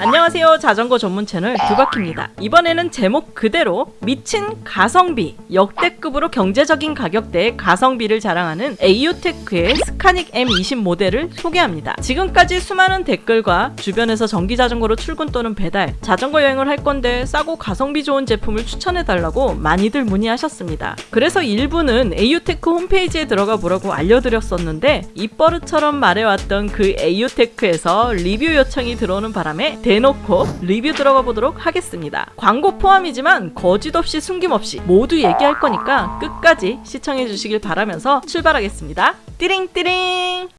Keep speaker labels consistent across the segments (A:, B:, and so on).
A: 안녕하세요. 자전거 전문 채널 두바키입니다. 이번에는 제목 그대로 미친 가성비 역대급으로 경제적인 가격대의 가성비를 자랑하는 에이유테크의 스카닉 M20 모델을 소개합니다. 지금까지 수많은 댓글과 주변에서 전기자전거로 출근 또는 배달 자전거 여행을 할 건데 싸고 가성비 좋은 제품을 추천해달라고 많이들 문의하셨습니다. 그래서 일부는 에이유테크 홈페이지에 들어가 보라고 알려드렸었는데 입버릇처럼 말해왔던 그 에이유테크에서 리뷰 요청이 들어오는 바람에 대놓고 리뷰 들어가 보도록 하겠습니다. 광고 포함이지만 거짓 없이 숨김없이 모두 얘기할 거니까 끝까지 시청해 주시길 바라면서 출발하겠습니다. 띠링띠링!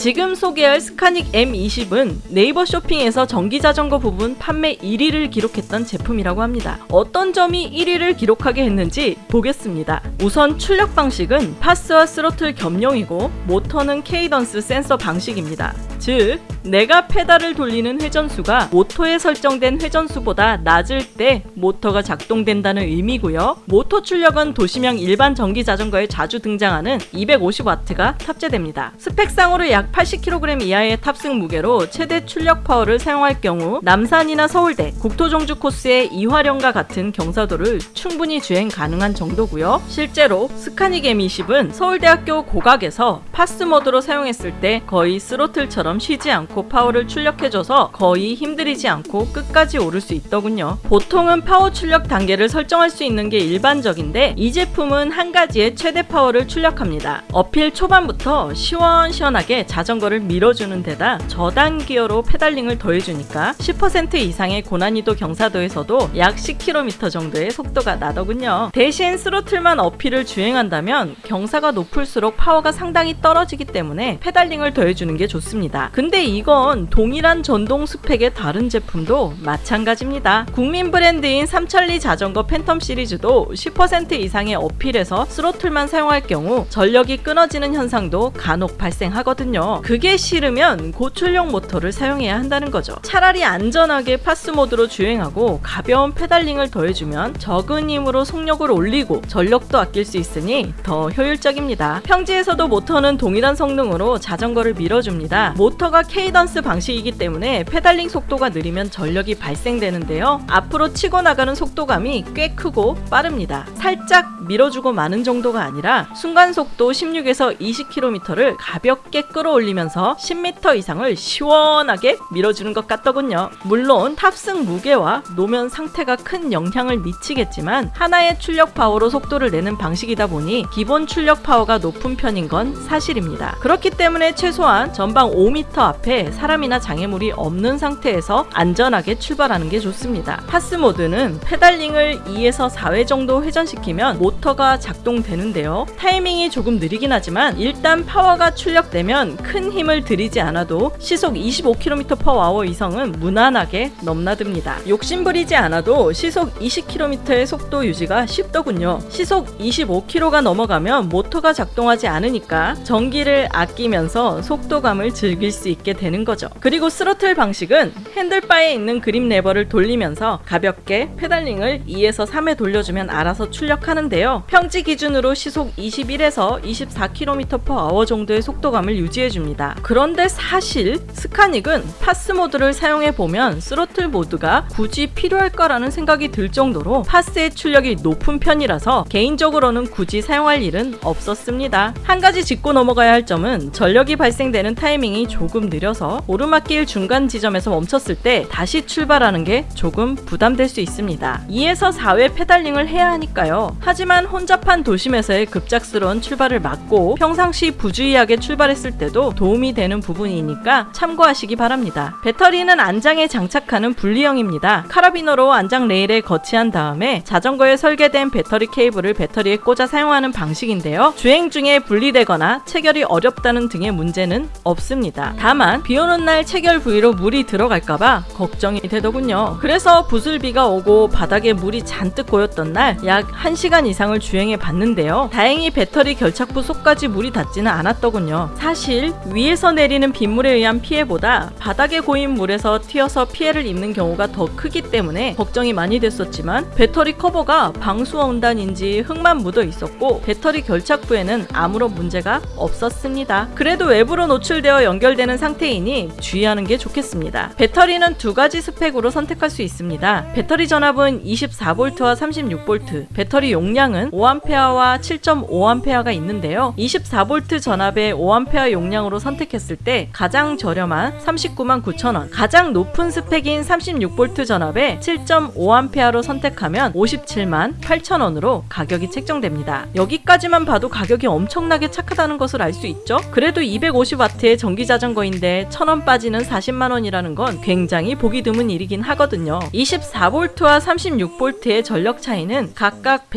A: 지금 소개할 스카닉 M20은 네이버 쇼핑에서 전기자전거 부분 판매 1위를 기록했던 제품이라고 합니다. 어떤 점이 1위를 기록하게 했는지 보겠습니다. 우선 출력 방식은 PAS와 스로틀 겸용이고 모터는 cadence 센서 방식입니다. 즉 내가 페달을 돌리는 회전수가 모터에 설정된 회전수보다 낮을 때 모터가 작동된다는 의미고요. 모터 출력은 도시형 일반 전기 자전거에 자주 등장하는 250W가 탑재됩니다. 스펙상으로 약 80kg 이하의 탑승 무게로 최대 출력 파워를 사용할 경우 남산이나 서울대, 국토종주 코스의 이화령과 같은 경사도를 충분히 주행 가능한 정도고요. 실제로 스카닉 M20은 서울대학교 고각에서 PAS 모드로 사용했을 때 거의 스로틀처럼 쉬지 않고 파워를 출력해줘서 거의 힘들이지 않고 끝까지 오를 수 있더군요. 보통은 파워 출력 단계를 설정할 수 있는 게 일반적인데 이 제품은 한 가지의 최대 파워를 출력합니다. uphill 초반부터 시원시원하게 자전거를 밀어주는 데다 저단 기어로 페달링을 더해주니까 10% 이상의 고난이도 경사도에서도 약 10km 정도의 속도가 나더군요. 대신 스로틀만 uphill을 주행한다면 경사가 높을수록 파워가 상당히 떨어지기 때문에 페달링을 더해주는 게 좋습니다. 근데 이건 동일한 전동 스펙의 다른 제품도 마찬가지입니다. 국민 브랜드인 삼천리 자전거 팬텀 시리즈도 10% 이상의 uphill에서 스로틀만 사용할 경우 전력이 끊어지는 현상도 간혹 발생하거든요. 그게 싫으면 고출력 모터를 사용해야 한다는 거죠. 차라리 안전하게 PAS 모드로 주행하고 가벼운 페달링을 더해주면 적은 힘으로 속력을 올리고 전력도 아낄 수 있으니 더 효율적입니다. 평지에서도 모터는 동일한 성능으로 자전거를 밀어줍니다. 모터가 cadence 방식이기 때문에 페달링 속도가 느리면 전력이 발생되는데요. 앞으로 치고 나가는 속도감이 꽤 크고 빠릅니다. 살짝 밀어주고 마는 정도가 아니라 순간 속도 16에서 20km를 가볍게 끌어올리면서 10m 이상을 시원하게 밀어주는 것 같더군요. 물론 탑승 무게와 노면 상태가 큰 영향을 미치겠지만 하나의 출력 파워로 속도를 내는 방식이다 보니 기본 출력 파워가 높은 편인 건 사실입니다. 그렇기 때문에 최소한 전방 5m 앞에 사람이나 장애물이 없는 상태에서 안전하게 출발하는 게 좋습니다. PAS 모드는 페달링을 2에서 4회 정도 회전시키면 모터가 작동되는데요. 타이밍이 조금 느리긴 하지만 일단 파워가 출력되면 큰 힘을 들이지 않아도 시속 25km/h 이상은 무난하게 넘나듭니다. 욕심부리지 않아도 시속 20km의 속도 유지가 쉽더군요. 시속 25km가 넘어가면 모터가 작동하지 않으니까 전기를 아끼면서 속도감을 즐길 수 있게 되는 거죠. 그리고 스로틀 방식은 핸들바에 있는 그립 레버를 돌리면서 가볍게 페달링을 2에서 3회 돌려주면 알아서 출력하는데요. 평지 기준으로 시속 21에서 24km/h 정도의 속도감을 유지해줍니다. 그런데 사실 스카닉은 PAS 모드를 사용해보면 스로틀 모드가 굳이 필요할까라는 생각이 들 정도로 PAS의 출력이 높은 편이라서 개인적으로는 굳이 사용할 일은 없었습니다. 한 가지 짚고 넘어가야 할 점은 전력이 발생되는 타이밍이 조금 느려서 오르막길 중간 지점에서 멈췄을 때 다시 출발하는 게 조금 부담될 수 있습니다. 2에서 4회 페달링을 해야 하니까요. 하지만 혼잡한 도심에서의 급작스러운 출발을 막고 평상시 부주의하게 출발했을 때도 도움이 되는 부분이니까 참고하시기 바랍니다. 배터리는 안장에 장착하는 분리형입니다. 카라비너로 안장 레일에 거치한 다음에 자전거에 설계된 배터리 케이블을 배터리에 꽂아 사용하는 방식인데요. 주행 중에 분리되거나 체결이 어렵다는 등의 문제는 없습니다. 다만 비 오는 날 체결 부위로 물이 들어갈까봐 걱정이 되더군요. 그래서 부슬비가 오고 바닥에 물이 잔뜩 고였던 날 약 1시간 이상 을 주행해 봤는데요. 다행히 배터리 결착부 속까지 물이 닿지는 않았더군요. 사실 위에서 내리는 빗물에 의한 피해보다 바닥에 고인 물에서 튀어서 피해를 입는 경우가 더 크기 때문에 걱정이 많이 됐었지만 배터리 커버가 방수원단인지 흙만 묻어 있었고 배터리 결착부에는 아무런 문제가 없었습니다. 그래도 외부로 노출되어 연결되는 상태이니 주의하는 게 좋겠습니다. 배터리는 두 가지 스펙으로 선택할 수 있습니다. 배터리 전압은 24V와 36V, 배터리 용량 은 5A와 7.5A가 있는데요. 24V 전압의 5A 용량으로 선택했을 때 가장 저렴한 39만 9천원, 가장 높은 스펙인 36V 전압의 7.5A로 선택하면 57만 8천원으로 가격이 책정됩니다. 여기까지만 봐도 가격이 엄청나게 착하다는 것을 알 수 있죠? 그래도 250W의 전기 자전거인데 1000원 빠지는 40만원이라는 건 굉장히 보기 드문 일이긴 하거든요. 24V와 36V의 전력 차이는 각각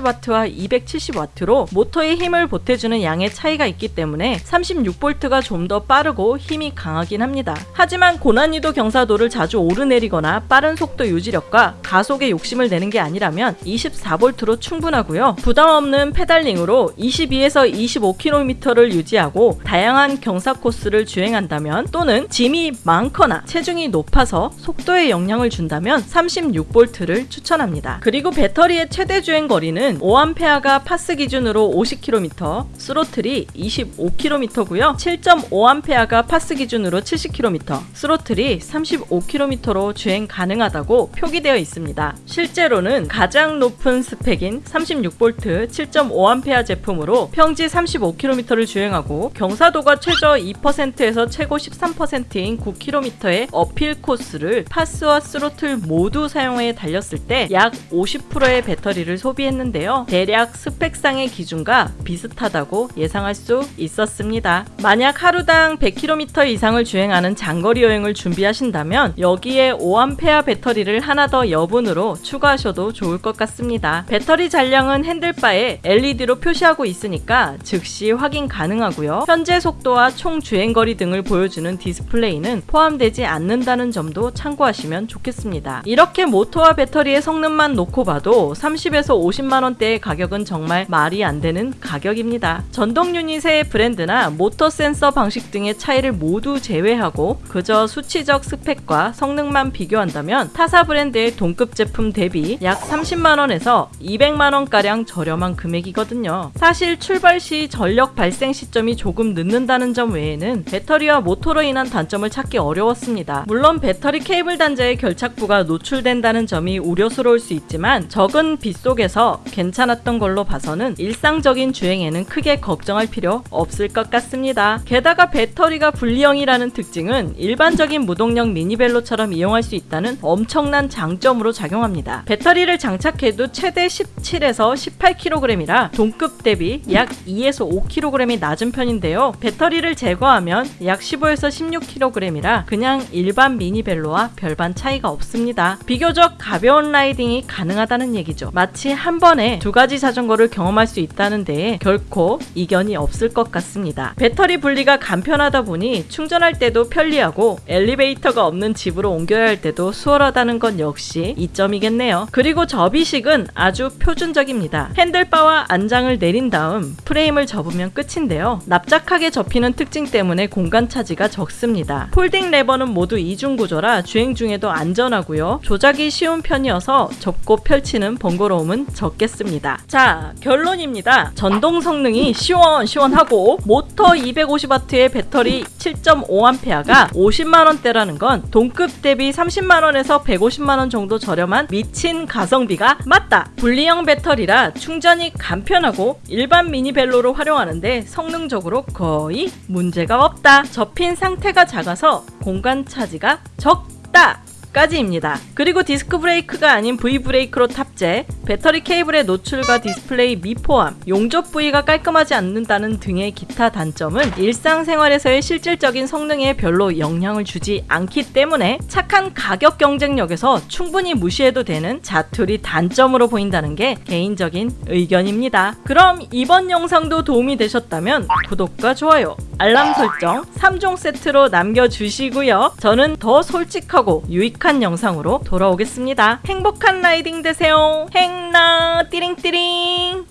A: 180W와 270W로 모터의 힘을 보태주는 양의 차이가 있기 때문에 36V가 좀 더 빠르고 힘이 강하긴 합니다. 하지만 고난이도 경사도를 자주 오르내리거나 빠른 속도 유지력과 가속에 욕심을 내는 게 아니라면 24V로 충분하고요. 부담 없는 페달링으로 22에서 25km를 유지하고 다양한 경사 코스를 주행한다면 또는 짐이 많거나 체중이 높아서 속도에 영향을 준다면 36V를 추천합니다. 그리고 배터리의 최대 주행 거리는 5A가 파스 기준으로 50km, 스로틀이 25km고요. 7.5A가 파스 기준으로 70km, 스로틀이 35km로 주행 가능하다고 표기되어 있습니다. 실제로는 가장 높은 스펙인 36V 7.5A 제품으로 평지 35km를 주행하고 경사도가 최저 2%에서 최고 13%인 9km의 uphill 코스를 PAS와 throttle 모두 사용해 달렸을 때 약 50%의 배터리를 소비했는데 요. 대략 스펙상의 기준과 비슷하다고 예상할 수 있었습니다. 만약 하루당 100km 이상을 주행하는 장거리 여행을 준비하신다면 여기에 5A 배터리를 하나 더 여분으로 추가하셔도 좋을 것 같습니다. 배터리 잔량은 핸들바에 LED로 표시하고 있으니까 즉시 확인 가능하고요. 현재 속도와 총 주행거리 등을 보여주는 디스플레이는 포함되지 않는다는 점도 참고하시면 좋겠습니다. 이렇게 모터와 배터리의 성능만 놓고 봐도 30에서 50만 원 대의 가격은 정말 말이 안 되는 가격입니다. 전동 유닛의 브랜드나 모터 센서 방식 등의 차이를 모두 제외하고 그저 수치적 스펙과 성능만 비교한다면 타사 브랜드의 동급 제품 대비 약 30만 원에서 200만 원가량 저렴한 금액이거든요. 사실 출발 시 전력 발생 시점이 조금 늦는다는 점 외에는 배터리와 모터로 인한 단점을 찾기 어려웠습니다. 물론 배터리 케이블 단자의 결착부가 노출된다는 점이 우려스러울 수 있지만 적은 빗 속에서 괜찮았던 걸로 봐서는 일상적인 주행에는 크게 걱정할 필요 없을 것 같습니다. 게다가 배터리가 분리형이라는 특징은 일반적인 무동력 미니벨로처럼 이용할 수 있다는 엄청난 장점으로 작용합니다. 배터리를 장착해도 최대 17에서 18kg이라 동급 대비 약 2에서 5kg이 낮은 편인데요. 배터리를 제거하면 약 15에서 16kg이라 그냥 일반 미니벨로와 별반 차이가 없습니다. 비교적 가벼운 라이딩이 가능하다는 얘기죠. 마치 한 번에 두 가지 자전거를 경험할 수 있다는 데에 결코 이견이 없을 것 같습니다. 배터리 분리가 간편하다 보니 충전할 때도 편리하고 엘리베이터가 없는 집으로 옮겨야 할 때도 수월하다는 건 역시 이점이겠네요. 그리고 접이식은 아주 표준적입니다. 핸들바와 안장을 내린 다음 프레임을 접으면 끝인데요. 납작하게 접히는 특징 때문에 공간 차지가 적습니다. folding 레버는 모두 이중 구조라 주행 중에도 안전하고요. 조작이 쉬운 편이어서 접고 펼치는 번거로움은 적 겠습니다. 자, 결론입니다. 전동 성능이 시원시원하고 모터 250W의 배터리 7.5A가 50만원대라는 건 동급 대비 30만원에서 150만원 정도 저렴한 미친 가성비가 맞다. 분리형 배터리라 충전이 간편하고 일반 미니벨로로 활용하는데 성능적으로 거의 문제가 없다. 접힌 상태가 작아서 공간 차지가 적다. 까지입니다. 그리고 디스크 브레이크가 아닌 V 브레이크로 탑재, 배터리 케이블의 노출과 디스플레이 미포함, 용접 부위가 깔끔하지 않는다는 등의 기타 단점은 일상생활에서의 실질적인 성능에 별로 영향을 주지 않기 때문에 착한 가격 경쟁력에서 충분히 무시해도 되는 자투리 단점으로 보인다는 게 개인적인 의견입니다. 그럼 이번 영상도 도움이 되셨다면 구독과 좋아요, 알람 설정 3종 세트로 남겨주시고요. 저는 더 솔직하고 유익한 영상으로 돌아오겠습니다. 행복한 라이딩 되세요. 행나 띠링띠링